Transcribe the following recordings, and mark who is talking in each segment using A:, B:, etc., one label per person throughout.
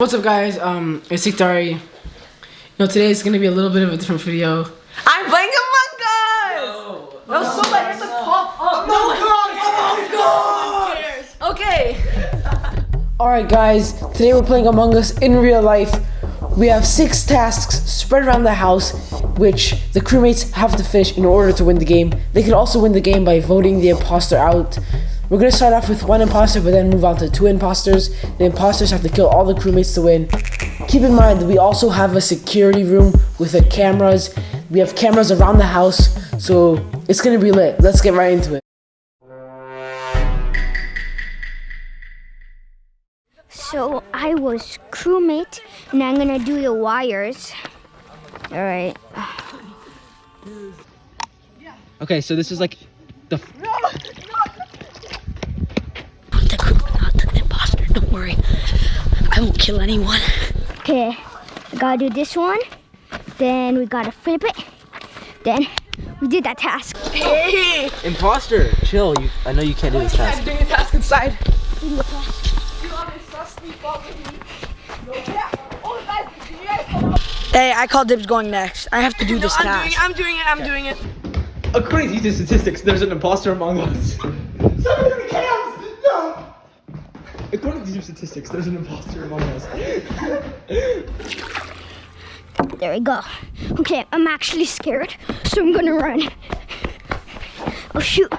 A: What's up guys, um, it's Siktari. You know, today is gonna be a little bit of a different video.
B: I'm playing Among Us! That was so bad, you have to pop up. No, Okay.
A: Alright guys, today we're playing Among Us in real life. We have six tasks spread around the house, which the crewmates have to finish in order to win the game. They can also win the game by voting the imposter out. We're gonna start off with one imposter, but then move on to two imposters. The imposters have to kill all the crewmates to win. Keep in mind that we also have a security room with the cameras. We have cameras around the house, so it's gonna be lit. Let's get right into it.
C: So I was crewmate, and I'm gonna do the wires. All right.
D: Okay, so this is like the.
C: I'm Don't worry. I won't kill anyone. Okay, I gotta do this one. Then we gotta flip it. Then we did that task.
B: Hey!
D: Imposter, chill. You, I know you can't do this task.
B: doing a task inside. Hey, I call dibs going next. I have to do this
E: I'm
B: task.
E: doing it, I'm doing it, I'm doing it.
D: According to YouTube statistics, there's an imposter among us. According statistics, there's an imposter among us.
C: There we go. Okay, I'm actually scared, so I'm gonna run. Oh shoot.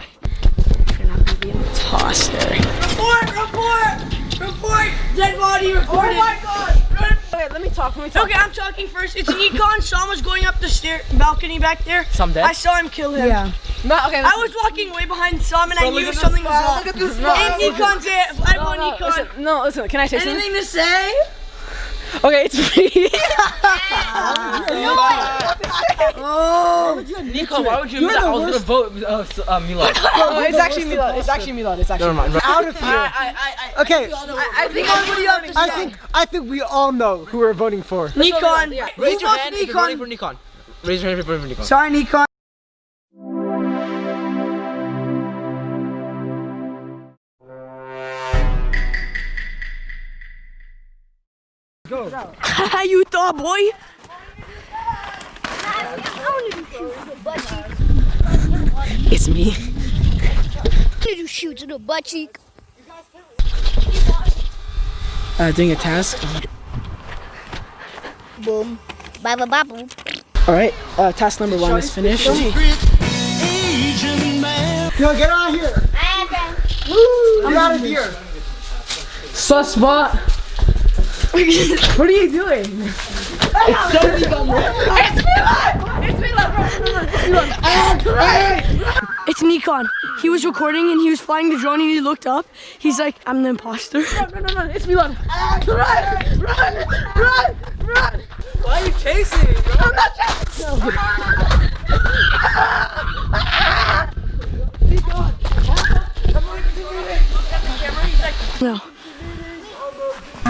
B: Imposter.
E: Report, report, report, dead body reported. Oh my god.
B: Okay, let me talk. Let me talk.
E: Okay, I'm talking first. It's Nikon. Sean was going up the stair balcony back there.
D: Some dead?
E: I saw him kill him.
B: Yeah. No, okay.
E: I was walking way behind Sam and I knew something was wrong.
B: Look at this
E: And Nikon's it. I want
B: no,
E: Nikon.
B: listen, no, listen. Can I say something?
E: Anything to say?
B: Okay, it's me.
E: Oh.
D: Nico, why would you admit that? I was gonna vote uh, s- uh, Milad.
B: oh, it's actually Milad. It's actually Milad. It's actually.
D: Never mind.
F: out of here.
E: I, I, I,
F: Okay,
E: I think everybody up to
F: I think I think we all know who we're voting for.
E: Nikon.
D: Raise your
E: votes
D: hand if you're voting for
E: Nikon?
D: Nikon. Raise your hand if you're voting for Nikon.
E: Sorry, Nikon. You thought, boy?
B: It's me.
C: Little shoot to the butt cheek.
A: Uh, doing a task.
C: Boom. Bye bye bye boom.
A: Alright, uh, task number one is finished.
F: Yo, get out of here! I'm out of here!
A: Suspot! what are you doing?
E: It's Nikon. It's It's Nikon. He was recording and he was flying the drone and he looked up. He's like, I'm the imposter. Run, run, run, run. It's Milan. Run, run, run, run.
D: Why are you chasing? me, bro?
E: I'm not chasing. No.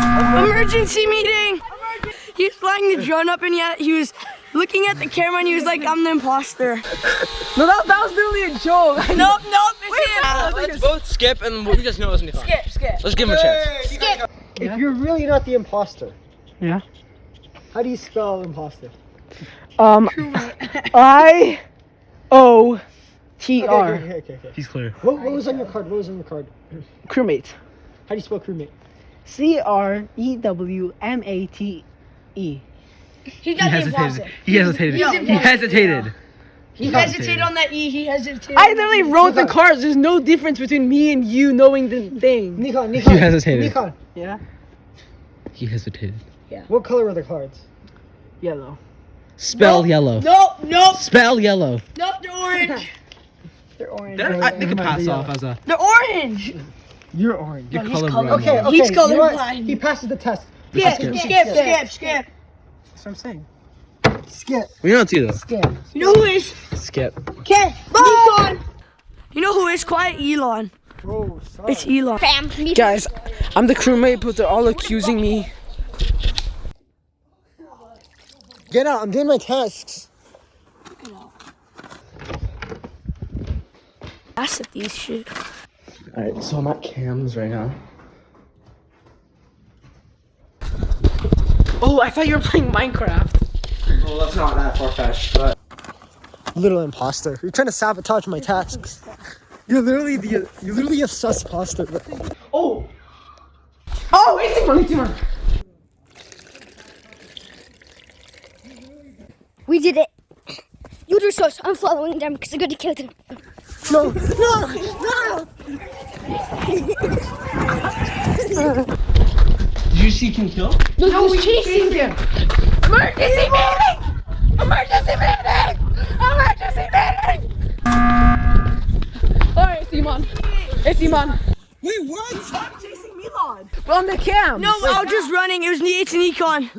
E: Emergency meeting. He was flying the drone up and yet he was looking at the camera and he was like, I'm the imposter.
B: No, that, that was literally a joke.
E: Nope, nope, it's him.
D: Let's both skip and we just know it's Nikon.
E: Skip, skip.
D: Let's give him a chance. Skip.
F: If you're really not the imposter,
A: Yeah.
F: how do you spell imposter?
A: Um, I O T
F: Okay, okay, okay, okay, okay.
D: He's clear.
F: What, what was on your card? What was on your card?
A: Crewmate.
F: How do you spell crewmate?
A: C R E W M A T E.
E: He got the imposter.
D: He hesitated.
E: He
D: hesitated.
E: He hesitated on that E. He hesitated.
A: I literally wrote the cards. There's no difference between me and you knowing the thing.
F: Nikon, Nikon.
D: hesitated.
F: Nikon,
A: Yeah.
D: He hesitated. Yeah.
F: What color are the cards?
A: Yellow.
D: Spell yellow.
E: Nope, nope,
D: Spell yellow.
E: nope. They're orange. They're orange.
D: I think it pass off as a.
E: They're orange.
F: You're orange.
D: Your
E: he's
D: color
E: color-
F: Okay, okay.
E: He's
F: you know what?
E: colorblind.
F: He passes the test.
E: Skip,
D: skip.
E: skip, skip, skip.
F: That's what I'm saying. Skip,
D: We don't see though.
F: skip.
E: You know who is?
D: Skip.
E: Okay, Nikon. You know who is quiet? Elon.
F: Oh, sorry.
E: It's Elon.
C: Fam, me
A: Guys, I'm the crewmate, but they're all accusing me.
F: Get out, I'm doing my tasks.
E: That's at these shit.
D: Alright, so I'm at Cam's right now.
A: Oh, I thought you were playing Minecraft.
G: Well, that's not that far fetched, but.
F: Little imposter. You're trying to sabotage my tasks. You're literally the you're literally a sus imposter.
A: Oh! Oh, it's Timon, it's Timon.
C: We did it. You do so. I'm following them because I'm going to kill them.
F: No, no, no.
G: Did you see King Kill?
A: No, we're chasing him. Emergency meeting! Emergency meeting! Emergency meeting! Alright, it's Iman. It's Iman.
F: Wait, what?
A: We're on the cam.
E: No, I was just running. It was it's an econ.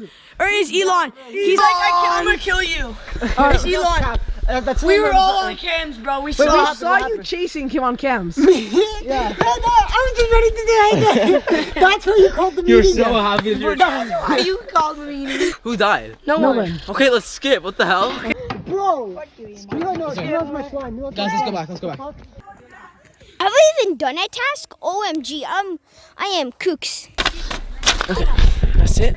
E: Or it's Elon. He's like, I am gonna kill you. It's Elon.
F: Uh, that's
E: We were all on cams, bro. We
A: Wait,
E: saw.
A: we saw you chasing him on cams.
F: Yeah. I was just ready to do it. That's what you called the
G: You're
F: meeting.
G: so happy. You're...
E: Why you called me?
D: Who died?
E: No,
A: No
E: one.
A: one.
D: Okay, let's skip. What the hell?
F: Bro. Milo, no, Milo's my slime. Milo's
G: Guys, let's go back. Let's go back.
C: Have I even done a task? OMG, I'm, I am kooks.
A: That's it.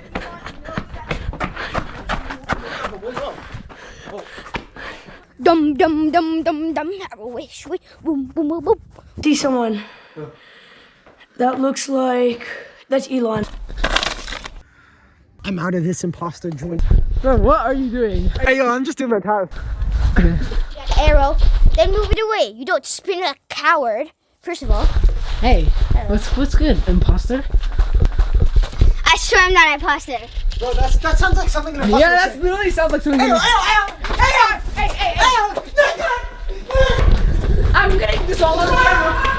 C: Dum dum dum dum dum. Have a wish, wish, boom boom boom boom.
E: See someone. That looks like that's Elon.
F: I'm out of this imposter joint.
A: Bro, what are you doing?
F: Hey, yo, I'm just doing my task.
C: Arrow. Then move it away. You don't spin a coward. First of all,
A: Hey, what's what's good, imposter?
C: I swear I'm not an imposter.
F: Bro, that's, that sounds like something an imposter
A: Yeah,
F: would
A: that
F: say.
A: literally sounds like something. I'm getting this all on camera.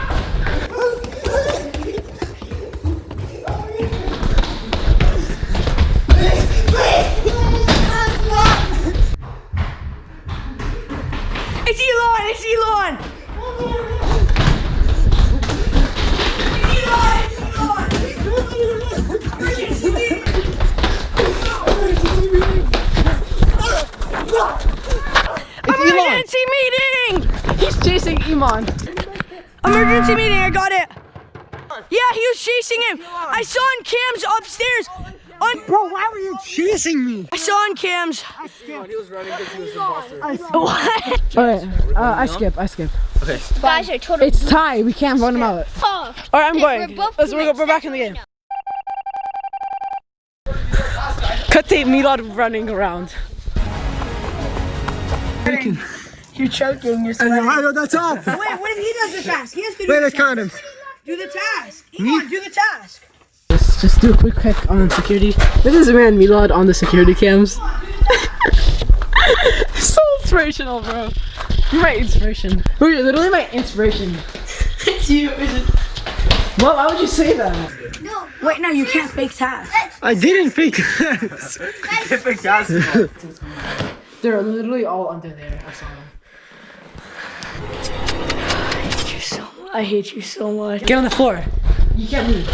E: It's Elon. It's Elon.
A: Chasing Iman.
E: Emergency meeting, I got it. Yeah, he was chasing him. I saw on cams upstairs. On
F: Bro, why were you chasing me?
E: I saw on cams. What?
A: Alright, uh, I skip, I skip. Okay.
C: Guys are total.
A: It's tie, we can't run him out.
C: Oh,
A: Alright, I'm going. Let's, we're, we're back in the game. Cut tape Milad running around.
E: You're choking. You're
F: I know, I know, that's all.
E: Wait, what if he does the task? He has to do
F: Wait, I count him.
E: do the task. Elon, do the task.
A: Let's just do a quick check on security. This is a man Milad on the security cams. so inspirational, bro. You're my inspiration. Bro, you're literally my inspiration.
E: It's you. Is it?
A: What? Why would you say that? No.
E: Wait, no, you can't fake tasks.
F: I didn't fake this.
A: They're literally all under there. I saw them.
E: I hate you so much.
A: Get on the floor. You can't move.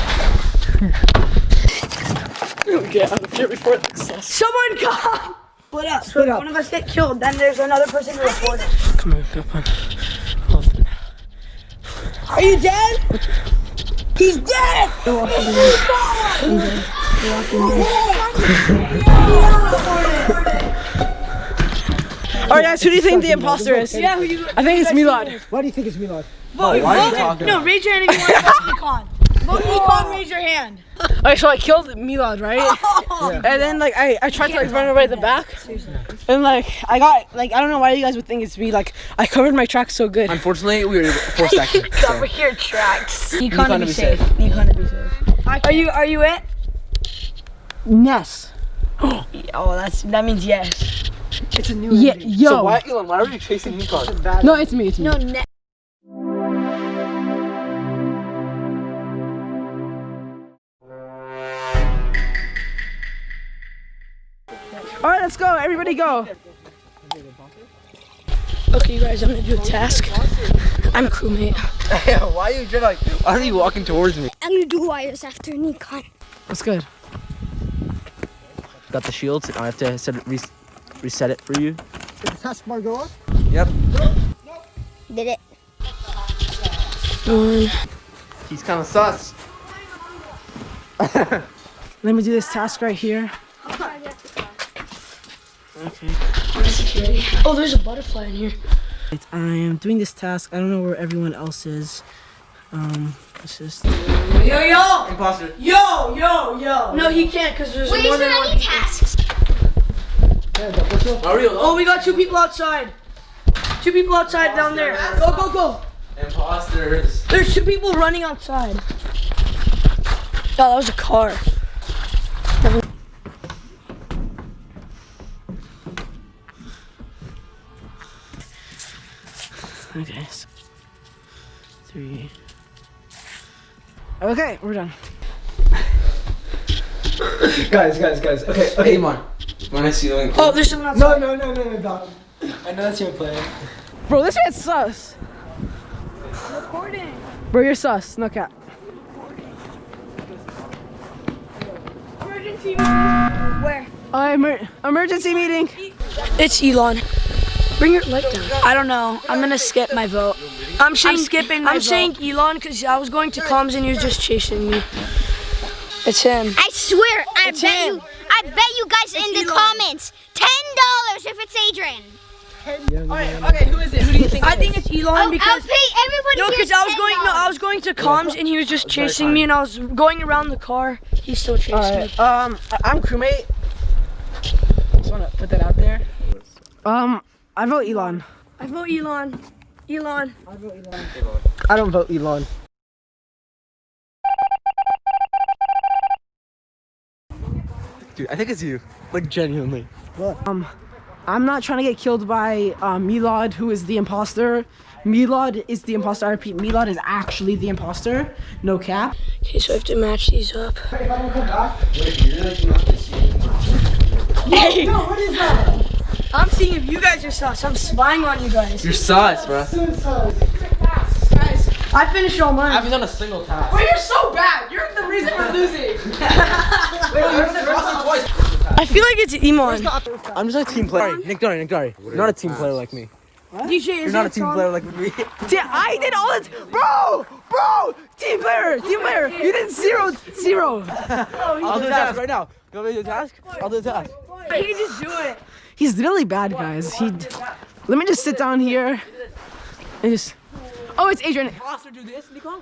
A: Get on the floor before the success.
E: Someone come. Split up. Split
F: up.
E: One of us get killed, then there's another person to report it.
A: Come on, come on. Hold on.
E: Are you dead? He's dead.
A: Alright, guys, who do you think the imposter is?
E: Yeah, who you?
A: I think it's Milad.
F: Why do you think it's Milad?
E: Vote.
D: Oh, why
E: vote-
D: talking?
E: No, raise your hand if you want to vote Econ. Vote Econ, raise your hand.
A: Alright, so I killed Milad, right? Oh. And then like I, I tried to like run away at the back. And like I got like I don't know why you guys would think it's me. Like I covered my tracks so good.
D: Unfortunately, we were four seconds.
E: Cover your tracks. Econ,
D: to
E: to be
D: be
E: safe. Econ to be safe. Are you? Are you it?
A: Ness.
E: Oh, that's that means yes.
F: It's a new
A: Yeah,
F: ending.
A: yo.
D: So why, Elon? Why are you chasing Nikon?
A: No, it's me. It's me.
C: no,
A: All right, let's go. Everybody go.
E: Okay, you guys, I'm gonna do a task. I'm crewmate.
D: why are you like? Why are you walking towards me?
C: I'm gonna do wires after Nikon.
A: That's good.
D: Got the shields. and I have to set it, res- reset it for you.
F: Did the task bar go up?
D: Yep.
C: Did it?
D: Um, He's kind of sus.
A: Let me do this task right here.
E: Security. Oh, there's a butterfly in here.
A: I'm doing this task. I don't know where everyone else is. Um, it's just.
E: Yo, yo!
B: Imposter.
E: Yo, yo, yo! No, he can't because there's
C: Wait,
E: more
C: is
E: than
C: there
E: one.
C: any tasks?
E: Oh, we got two people outside. Two people outside down there. Go, go, go.
B: Imposters.
E: There's two people running outside. Oh, that was a car.
A: Okay. so- Three. Okay, we're done.
G: Guys, guys, guys. Okay, okay.
B: Come on. When I see you.
E: Oh, there's someone outside.
G: No, no, no, no, no, Doc. I know that's your plan.
A: Bro, this man's sus.
E: Recording.
A: Bro, you're sus. No cap.
E: Emergency meeting. Where?
A: Uh, emer- emergency meeting.
E: It's Elon. Bring your light down. I don't know. I'm gonna skip my vote. I'm, saying,
H: skipping my
E: I'm
H: vote.
E: saying Elon because I was going to comms and he was just chasing me. It's him.
C: I swear, I
E: It's
C: bet
E: him.
C: you, I bet you guys in the
E: Elon.
C: comments, ten dollars if it's Adrian.
B: Okay, who is it? Who do you think?
E: I think it's Elon
C: I'll, I'll
E: because
C: pay everybody.
E: no, because I was going no, I was going to comms and he was just chasing me and I was going around the car. He still chased me.
A: Alright, um, I- I'm crewmate. Just wanna put that out there. Um, I vote Elon.
E: I vote Elon. Elon.
F: I vote Elon. I don't vote Elon.
D: Dude, I think it's you. Like genuinely.
A: Um, I'm not trying to get killed by uh, Milad, who is the imposter. Milad is the imposter. I repeat, Milad is actually the imposter. No cap.
E: Okay, so I have to match these up. Hey. I'm seeing if you guys are sus. I'm spying on you guys.
B: You're sus, bro.
E: I finished all mine.
B: I haven't done a single task.
A: Wait, you're so bad. You're the reason we're losing.
E: I feel like it's Iman.
D: I'm just a team player. Nick Dory, Nick Dory. You're not a team player like me.
E: DJ,
D: You're not a team player like me.
A: Yeah, I did all it, bro, bro. Team player, team player. You did zero, zero.
D: Oh, I'll do the task right now. You want me to do the task? I'll do the task.
E: He can just do it.
A: He's really bad, guys. He. Let me just sit down here. And just. Oh, it's Adrian.
B: Imposter do this, Nikon?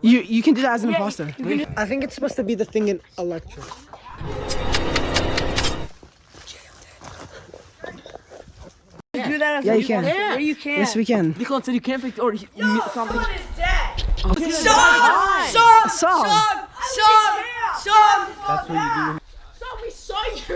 A: You you can do that as an imposter.
F: I think it's supposed to be the thing in Electra.
E: You do that as
A: Yeah, you can.
E: Yeah, you can.
A: Yes, we can.
D: Nikon said you can't pick or he, something.
E: Sub! Sub!
A: Sub.
E: Sub! Sub!
A: We saw you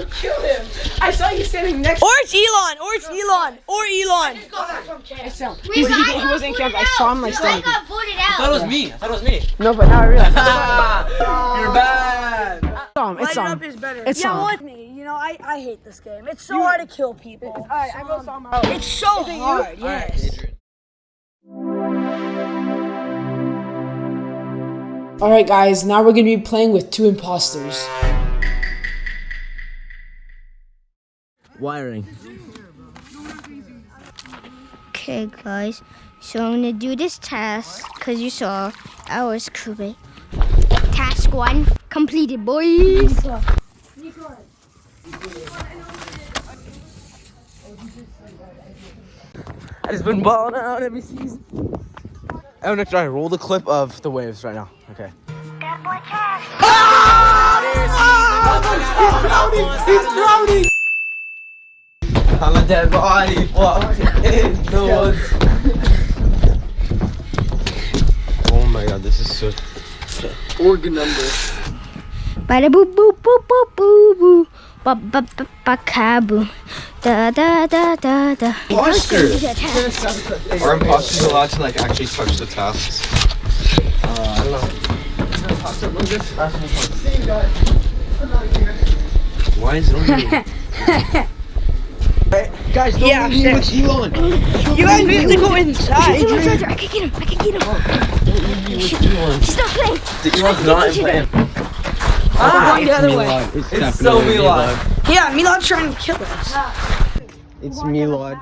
A: kill him. I saw you standing next.
E: Or it's Elon! Or it's Elon! Or Elon!
A: He's,
C: Wait,
A: he,
C: but I
A: he
C: got
A: wasn't in camp. I saw him
C: out.
A: like
C: I
A: standing.
C: got voted
B: I thought it was me. I thought it was me.
A: No, but now I realize.
B: You're bad.
A: It's Tom. It's
E: Light it
A: Tom.
E: up is better.
A: It's
E: yeah,
A: Tom.
E: what me? You know, I, I hate this game. It's so hard to kill people. Alright, I go Tom. Um, it's so hard, yes.
A: All right, guys. Now we're gonna be playing with two imposters.
D: Wiring.
C: Okay, guys. So I'm gonna do this task because you saw I was crewmate. Task one completed, boys.
D: I just been balling out every season. I'm gonna try Dory, roll the clip of the waves right now. Okay.
B: I'm a dead body. Walk in the woods.
D: Oh my god, this is so.
F: Organ number.
C: Bada boo boo boo boo boo boo. Ba ba ba ba kaboo. Da da da da da.
G: Imposter.
C: Do that task.
G: Are imposters allowed to like actually touch the tasks? Uh, I don't know.
D: Why is it only
F: Guys, don't
E: Yeah,
F: leave me with Elon.
E: You guys need to go inside.
C: Come on, Georgia, I can get him. I can get him. He's not playing.
D: Elon's not playing.
E: Ah, the other way.
B: It's so Milan.
E: Yeah, Milan's trying to kill us.
F: It's Milad.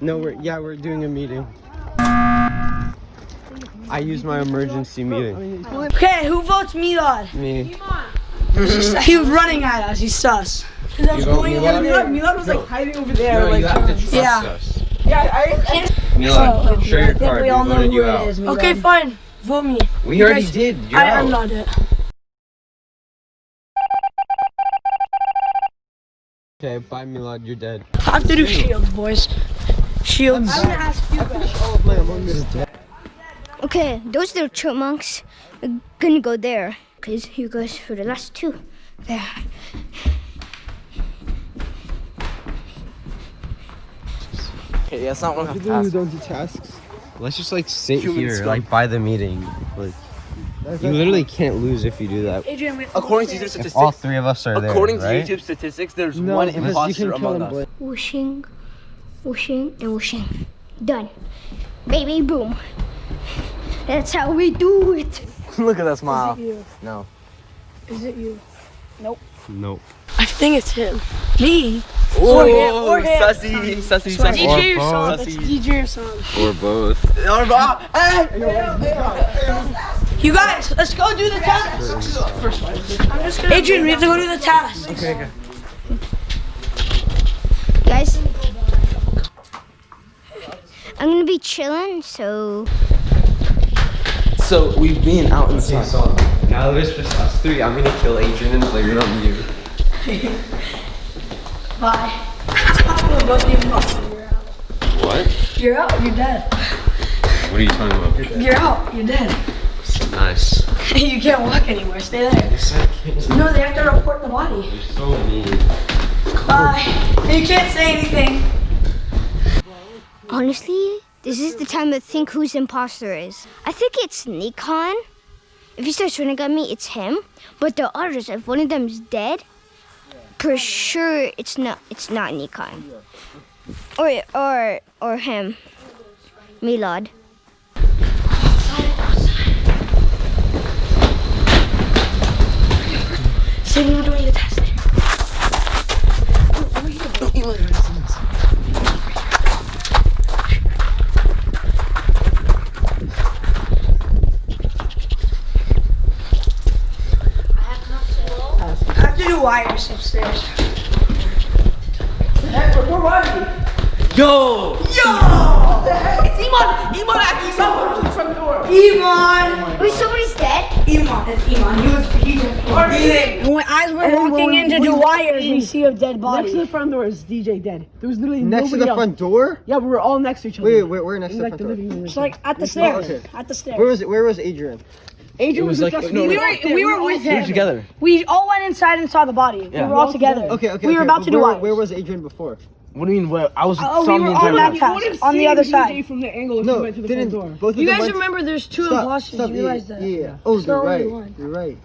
F: No, we're yeah, we're doing a meeting. I use my emergency meeting.
E: Okay, who votes Milan?
F: Me.
E: He was running at us. He's sus. 'Cause I was going over
B: Milad,
E: there.
B: Milad was like hiding over there.
I: No,
B: like,
I: you have to um, trust
E: Yeah.
I: us.
B: yeah, I,
I: Milad, show your card.
H: we all know who
I: you
H: it
I: out.
H: is. Milad.
E: Okay, fine. Vote me.
I: We
E: You
I: already
E: guys-
I: did. You're
E: I,
I: out.
E: I'm not it.
D: Okay, bye Milad, you're dead.
E: I have to do shields, boys. Shields.
F: I'm gonna ask you guys. All of my Among Us dead.
C: Okay, those little chipmunks are gonna go there. Cause you guys for the last two. There.
D: Okay, yeah, it's not one of
F: People who don't do tasks.
J: Let's just like sit
D: Human
J: here,
D: scum.
J: like by the meeting. Like
F: That's
J: you
F: like-
J: literally can't lose if you do that.
E: Adrian, wait.
D: According to YouTube
J: If
D: statistics,
J: all three of us are there,
D: according to
J: right?
D: YouTube statistics, there's
F: No,
D: one
F: because you
D: imposter
F: can
D: among us.
F: boy.
C: Whooshing, whooshing, and whooshing. Done. Baby boom. That's how we do it.
D: Look at that smile.
E: you?
D: No.
E: Is it you?
J: Nope. Nope.
E: I think it's him. Me?
D: Oh,
E: him, or him.
D: sussy, sussy, sussy.
E: DJ your
J: both.
E: song. That's DJ your song.
J: Or both.
D: Or Bob. Hey!
E: You guys, let's go do the task. Adrian, we have to go do the task.
C: Guys, I'm gonna be chilling, so
D: So we've been out in the sun.
J: so now there's just us three. I'm gonna kill Adrian and blame it on you.
E: Bye. We're both the imposter.
J: What?
E: You're out. You're dead.
J: What are you talking about?
E: You're out. You're dead.
J: Nice.
E: you can't walk anywhere. Stay there.
J: Yes, I can.
E: No, they have to report the body.
J: You're so mean.
E: Bye. You can't say anything.
C: honestly, this is the time to think whose imposter is. I think it's Nikon. If he starts running at me, it's him. But the others, if one of them is dead, for sure it's not. It's not Nikon. Or or or him, Milad.
E: We were doing the test. I have to do wires upstairs.
B: where was he?
D: Yo!
B: Yo! It's Iman! Iman actually saw him the front door.
E: Iman!
C: Wait, somebody's dead.
E: Iman, it's Iman. He was he was When as we're walking in to do wires, we see a dead body.
B: Next to the front door is DJ dead. There was literally
F: Next to
B: nobody
F: the
B: else.
F: front door?
B: Yeah, we were all next to each other.
F: Wait, wait, where next to the
B: like
F: front door?
E: It's like at the stairs.
F: okay.
E: At the stairs.
F: Where was it? Where was Adrian?
B: Adrian was,
D: was
B: with
D: like-
B: us.
D: no,
B: we
D: no,
B: were,
E: we were, we were with
D: We were
E: him.
D: together.
E: We all went inside and saw the body.
D: Yeah.
E: We were all together.
F: Okay, okay.
E: We were
F: okay,
E: about
F: but
E: to do
F: where, where was Adrian before?
D: What do you mean? Where? I was
E: Oh,
D: saw
E: we were on that
D: time.
E: task. on the
B: seen
E: other
B: DJ
E: side.
B: from the angle
F: No,
B: went to the
F: didn't
B: front door.
F: both of
E: You guys
F: went-
E: remember there's two
F: Stop,
E: imposters.
F: stop,
E: you
F: yeah,
E: realize that?
F: Yeah, yeah. Oh,
E: It's
F: you're
E: only
F: right.
E: one.
F: You're right.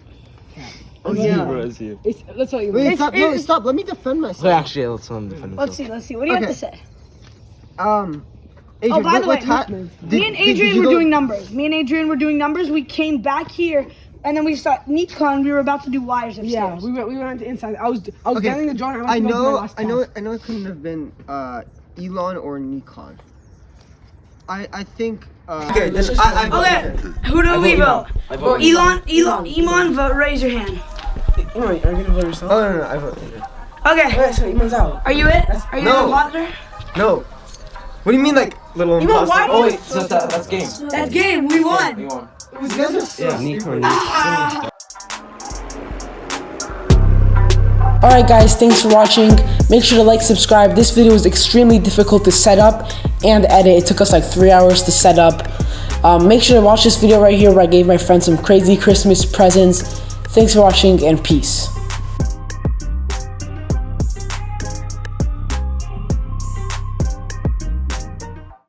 B: Oh,
F: yeah.
B: It's, let's tell you.
F: Wait,
E: It's-
F: stop, no, stop. Let me defend myself.
D: Wait, actually, let's let him defend
E: Let's see, let's see. What do you have to say?
F: Um, Adrian,
E: Oh, by
F: what,
E: the
F: what
E: way,
F: ta-
E: me
F: did-
E: and
F: did- did
E: Adrian were
F: go-
E: doing numbers. Me and Adrian were doing numbers. We came back here, and then we saw Nikon. We were about to do wires upstairs.
B: Yeah, we went, we went to inside. I was I was
F: Okay,
B: getting the drawing.
F: I
B: went to my
F: know, I know,
B: task.
F: I know. It couldn't have been uh, Elon or Nikon. I, I think. Uh, okay, then I, I,
E: Okay, who do we vote?
D: I vote
E: Elon, Elon, Elon, vote. Raise your hand.
B: Iman, are you gonna vote yourself?
F: Oh no, no, no I vote. Adrian.
E: Okay,
B: Wait, so Iman's out.
E: are you it? Are you
F: No.
E: the imposter?
F: No. What do you mean, like little imposter?
B: why
D: Oh wait, so that, that's game.
E: That's game. We won.
D: You won.
J: Yeah, Nico.
A: Alright guys, thanks for watching. Make sure to like, subscribe. This video was extremely difficult to set up and edit. It took us like three hours to set up. Um, make sure to watch this video right here where I gave my friend some crazy Christmas presents. Thanks for watching and peace.